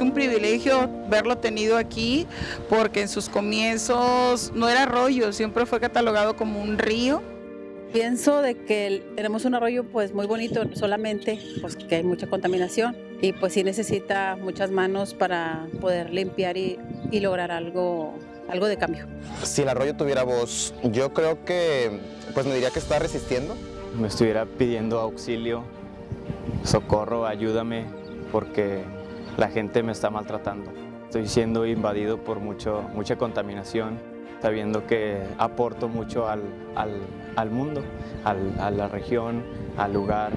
un privilegio verlo tenido aquí porque en sus comienzos no era arroyo, siempre fue catalogado como un río. Pienso de que tenemos un arroyo pues muy bonito, solamente pues que hay mucha contaminación y pues sí necesita muchas manos para poder limpiar y, y lograr algo, algo de cambio. Si el arroyo tuviera voz, yo creo que pues me diría que está resistiendo. Me estuviera pidiendo auxilio, socorro, ayúdame, porque la gente me está maltratando. Estoy siendo invadido por mucho, mucha contaminación, sabiendo que aporto mucho al, al, al mundo, al, a la región, al lugar.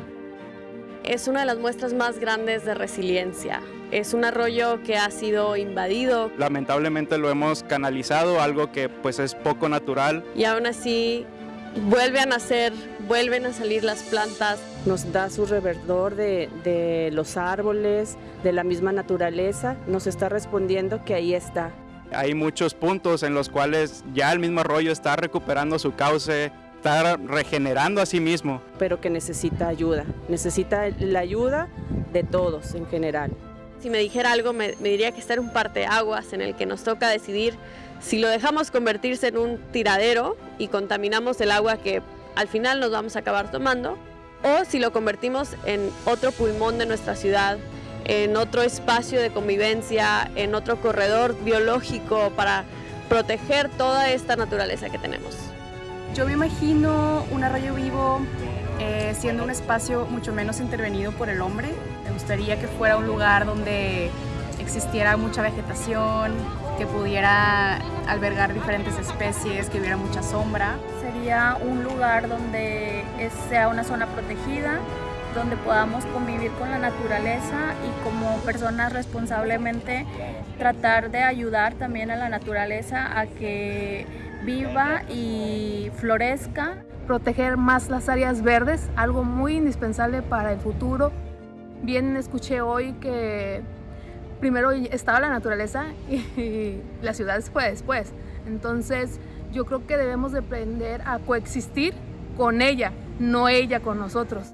Es una de las muestras más grandes de resiliencia. Es un arroyo que ha sido invadido. Lamentablemente lo hemos canalizado, algo que pues es poco natural. Y aún así vuelve a nacer, vuelven a salir las plantas. Nos da su reverdor de, de los árboles, de la misma naturaleza. Nos está respondiendo que ahí está. Hay muchos puntos en los cuales ya el mismo arroyo está recuperando su cauce, está regenerando a sí mismo. Pero que necesita ayuda, necesita la ayuda de todos en general. Si me dijera algo, me, diría que está en un parteaguas en el que nos toca decidir si lo dejamos convertirse en un tiradero y contaminamos el agua que al final nos vamos a acabar tomando, o si lo convertimos en otro pulmón de nuestra ciudad, en otro espacio de convivencia, en otro corredor biológico para proteger toda esta naturaleza que tenemos. Yo me imagino un arroyo vivo eh, siendo un espacio mucho menos intervenido por el hombre. Me gustaría que fuera un lugar donde existiera mucha vegetación, que pudiera albergar diferentes especies, que hubiera mucha sombra. Sería un lugar donde sea una zona protegida, donde podamos convivir con la naturaleza y como personas responsablemente tratar de ayudar también a la naturaleza a que viva y florezca. Proteger más las áreas verdes, algo muy indispensable para el futuro. Bien escuché hoy que primero estaba la naturaleza y la ciudad fue después. Entonces yo creo que debemos de aprender a coexistir con ella, no ella con nosotros.